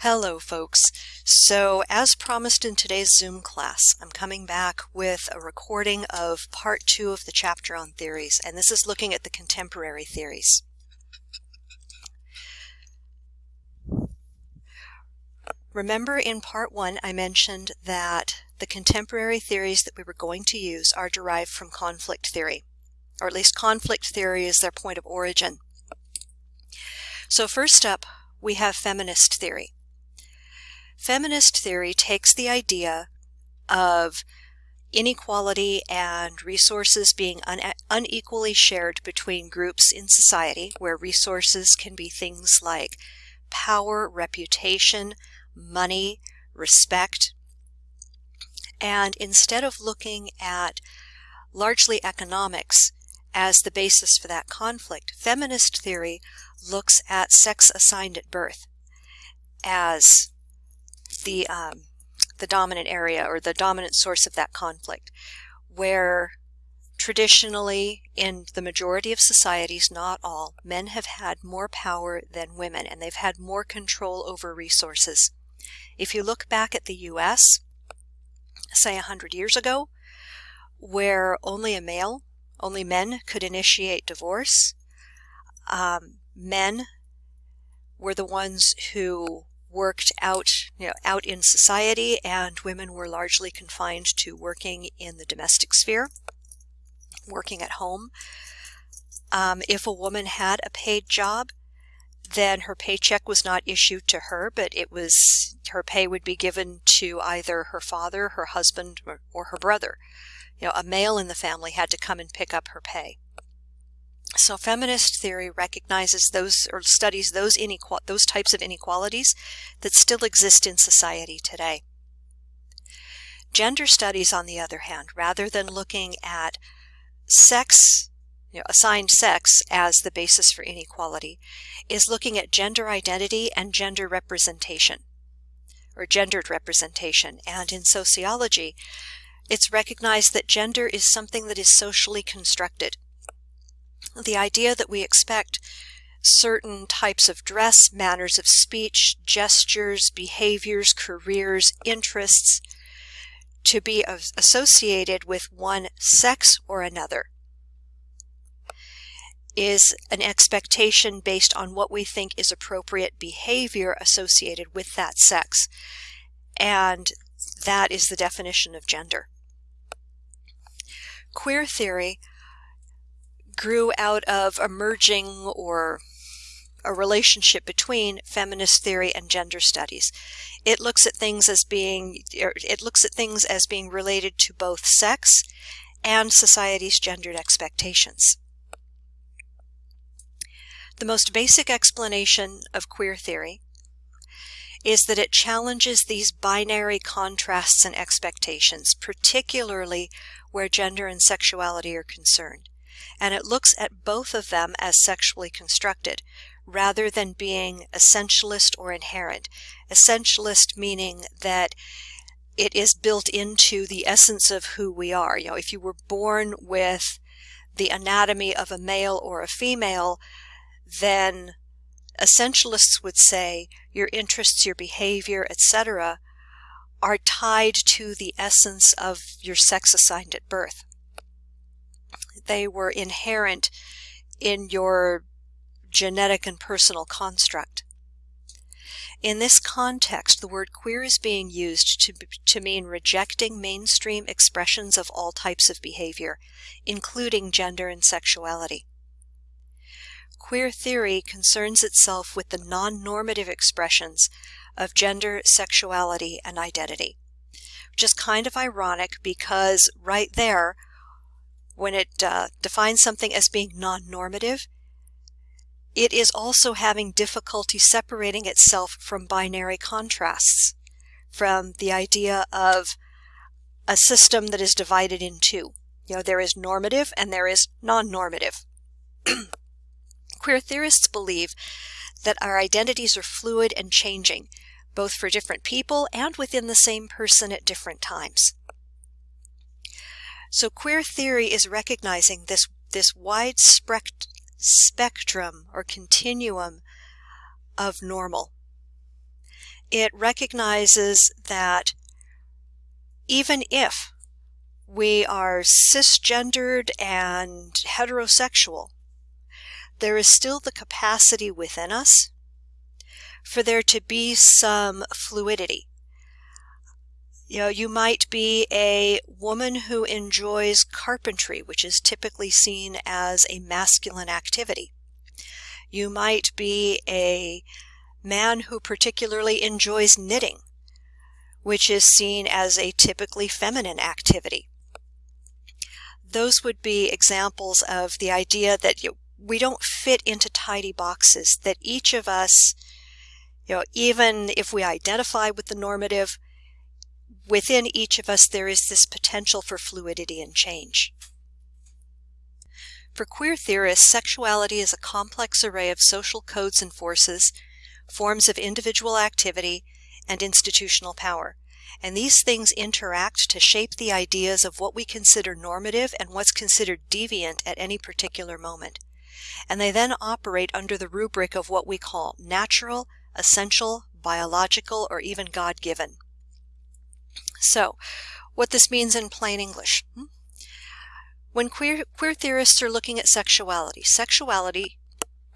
Hello folks. So as promised in today's Zoom class, I'm coming back with a recording of part two of the chapter on theories, and this is looking at the contemporary theories. Remember in part one I mentioned that the contemporary theories that we were going to use are derived from conflict theory, or at least conflict theory is their point of origin. So first up, we have feminist theory. Feminist theory takes the idea of inequality and resources being un unequally shared between groups in society, where resources can be things like power, reputation, money, respect. And instead of looking at largely economics as the basis for that conflict, feminist theory looks at sex assigned at birth as the um, the dominant area or the dominant source of that conflict, where traditionally in the majority of societies, not all, men have had more power than women and they've had more control over resources. If you look back at the US, say 100 years ago, where only a male, only men could initiate divorce, um, men were the ones who worked out, you know, out in society and women were largely confined to working in the domestic sphere, working at home. Um, if a woman had a paid job, then her paycheck was not issued to her, but it was her pay would be given to either her father, her husband, or, or her brother. You know, a male in the family had to come and pick up her pay. So feminist theory recognizes those or studies those inequal those types of inequalities that still exist in society today. Gender studies, on the other hand, rather than looking at sex you know, assigned sex as the basis for inequality, is looking at gender identity and gender representation, or gendered representation. And in sociology, it's recognized that gender is something that is socially constructed. The idea that we expect certain types of dress, manners of speech, gestures, behaviors, careers, interests to be associated with one sex or another is an expectation based on what we think is appropriate behavior associated with that sex. And that is the definition of gender. Queer theory grew out of emerging or a relationship between feminist theory and gender studies. It looks at things as being er, it looks at things as being related to both sex and society's gendered expectations. The most basic explanation of queer theory is that it challenges these binary contrasts and expectations, particularly where gender and sexuality are concerned. And it looks at both of them as sexually constructed, rather than being essentialist or inherent. Essentialist meaning that it is built into the essence of who we are. You know, if you were born with the anatomy of a male or a female, then essentialists would say your interests, your behavior, etc., are tied to the essence of your sex assigned at birth. They were inherent in your genetic and personal construct. In this context, the word queer is being used to, to mean rejecting mainstream expressions of all types of behavior, including gender and sexuality. Queer theory concerns itself with the non-normative expressions of gender, sexuality, and identity, which is kind of ironic because right there, when it uh, defines something as being non-normative, it is also having difficulty separating itself from binary contrasts, from the idea of a system that is divided in two. You know, there is normative and there is non-normative. Queer theorists believe that our identities are fluid and changing, both for different people and within the same person at different times. So queer theory is recognizing this, this wide spect spectrum or continuum of normal. It recognizes that even if we are cisgendered and heterosexual, there is still the capacity within us for there to be some fluidity. You know, you might be a woman who enjoys carpentry, which is typically seen as a masculine activity. You might be a man who particularly enjoys knitting, which is seen as a typically feminine activity. Those would be examples of the idea that you, we don't fit into tidy boxes, that each of us, you know, even if we identify with the normative, within each of us there is this potential for fluidity and change. For queer theorists, sexuality is a complex array of social codes and forces, forms of individual activity, and institutional power. And these things interact to shape the ideas of what we consider normative and what's considered deviant at any particular moment. And they then operate under the rubric of what we call natural, essential, biological, or even God given. So, what this means in plain English. Hmm? When queer, queer theorists are looking at sexuality, sexuality,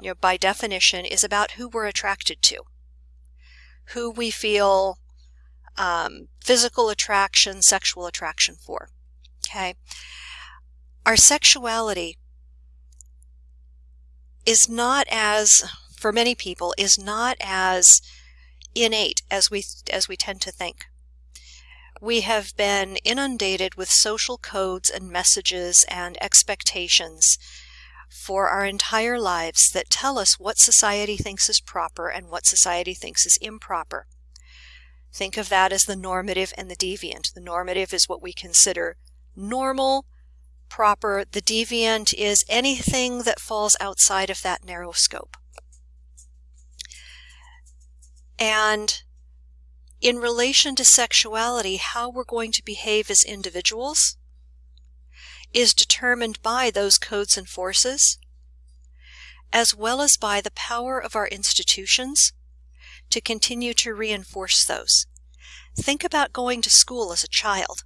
you know, by definition, is about who we're attracted to, who we feel um, physical attraction, sexual attraction for. Okay? Our sexuality is not as, for many people, is not as innate as we as we tend to think. We have been inundated with social codes and messages and expectations for our entire lives that tell us what society thinks is proper and what society thinks is improper. Think of that as the normative and the deviant. The normative is what we consider normal, proper. The deviant is anything that falls outside of that narrow scope. And in relation to sexuality, how we're going to behave as individuals is determined by those codes and forces, as well as by the power of our institutions to continue to reinforce those. Think about going to school as a child.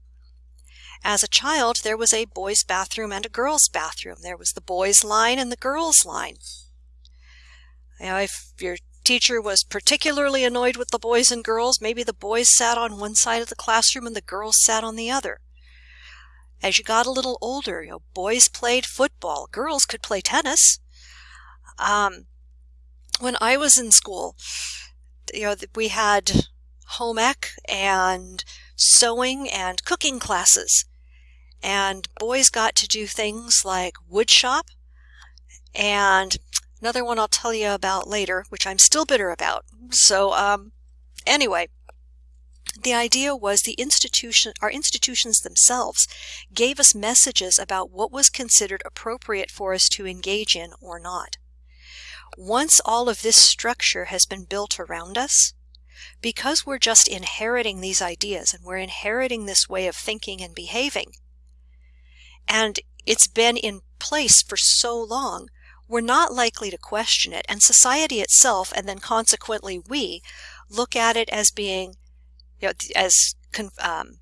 As a child, there was a boys' bathroom and a girls' bathroom. There was the boys' line and the girls' line. You know, if your teacher was particularly annoyed with the boys and girls. Maybe the boys sat on one side of the classroom and the girls sat on the other. As you got a little older, you know, boys played football, girls could play tennis. Um, when I was in school, you know, we had home ec and sewing and cooking classes. And boys got to do things like wood shop and Another one I'll tell you about later, which I'm still bitter about. So, um, anyway, the idea was the institution, our institutions themselves gave us messages about what was considered appropriate for us to engage in or not. Once all of this structure has been built around us, because we're just inheriting these ideas and we're inheriting this way of thinking and behaving, and it's been in place for so long, we're not likely to question it. And society itself, and then consequently we, look at it as being, you know, as um,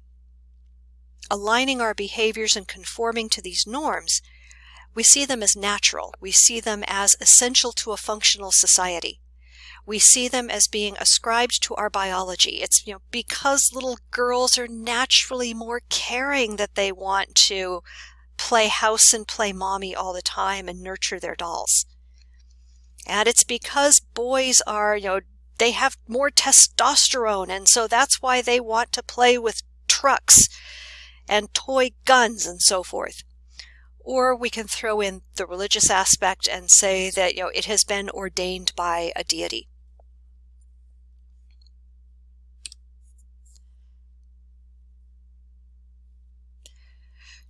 aligning our behaviors and conforming to these norms. We see them as natural. We see them as essential to a functional society. We see them as being ascribed to our biology. It's, you know, because little girls are naturally more caring that they want to play house and play mommy all the time and nurture their dolls. And it's because boys are, you know, they have more testosterone, and so that's why they want to play with trucks and toy guns and so forth. Or we can throw in the religious aspect and say that, you know, it has been ordained by a deity.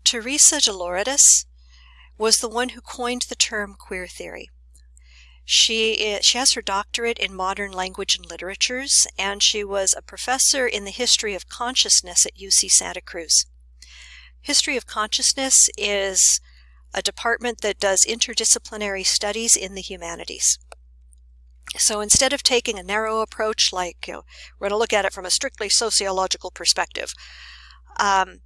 Teresa de Lauretis was the one who coined the term queer theory. She, she has her doctorate in modern language and literatures, and she was a professor in the history of consciousness at UC Santa Cruz. History of consciousness is a department that does interdisciplinary studies in the humanities. So instead of taking a narrow approach, like you know, we're going to look at it from a strictly sociological perspective, um,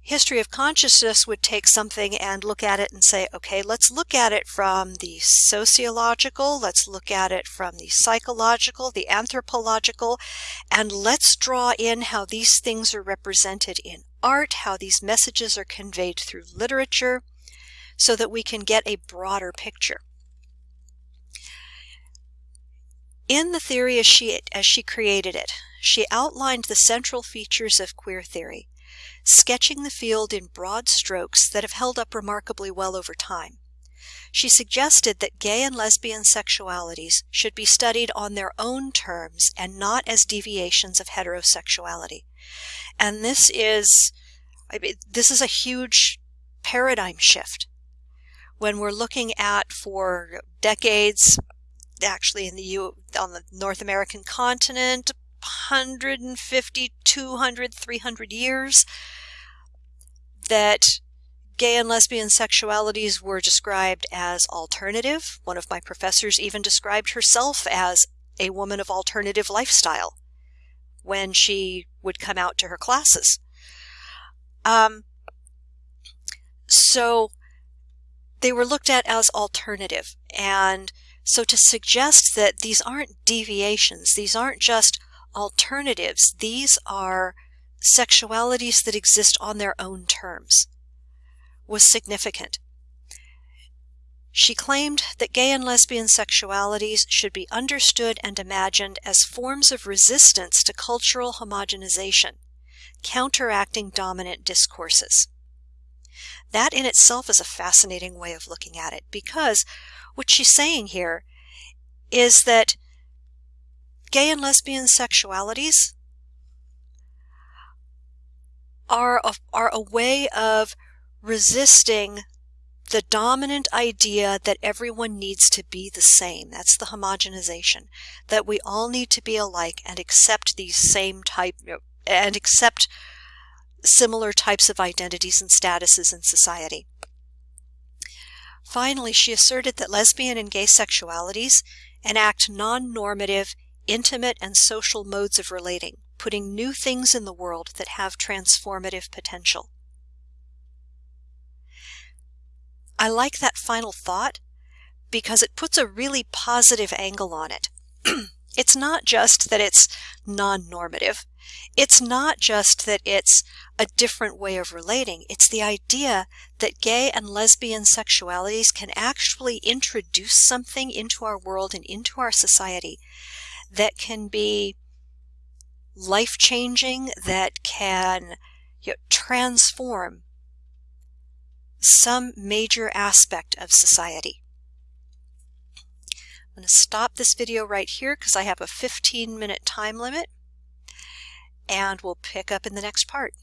history of consciousness would take something and look at it and say, okay, let's look at it from the sociological, let's look at it from the psychological, the anthropological, and let's draw in how these things are represented in art, how these messages are conveyed through literature, so that we can get a broader picture. In the theory as she, as she created it, she outlined the central features of queer theory, sketching the field in broad strokes that have held up remarkably well over time. She suggested that gay and lesbian sexualities should be studied on their own terms and not as deviations of heterosexuality. And this is, I mean, this is a huge paradigm shift. When we're looking at for decades, actually in the U on the North American continent 150 200 300 years that gay and lesbian sexualities were described as alternative. One of my professors even described herself as a woman of alternative lifestyle when she would come out to her classes. Um, so they were looked at as alternative. And so to suggest that these aren't deviations, these aren't just alternatives, these are sexualities that exist on their own terms, was significant. She claimed that gay and lesbian sexualities should be understood and imagined as forms of resistance to cultural homogenization, counteracting dominant discourses. That in itself is a fascinating way of looking at it because what she's saying here is that gay and lesbian sexualities are a, are a way of resisting the dominant idea that everyone needs to be the same. That's the homogenization. That we all need to be alike and accept these same type and accept similar types of identities and statuses in society. Finally, she asserted that lesbian and gay sexualities enact non-normative, intimate, and social modes of relating, putting new things in the world that have transformative potential. I like that final thought because it puts a really positive angle on it. it's not just that it's non-normative. It's not just that it's a different way of relating. It's the idea that gay and lesbian sexualities can actually introduce something into our world and into our society that can be life-changing, that can you know, transform some major aspect of society. I'm going to stop this video right here because I have a 15 minute time limit and we'll pick up in the next part.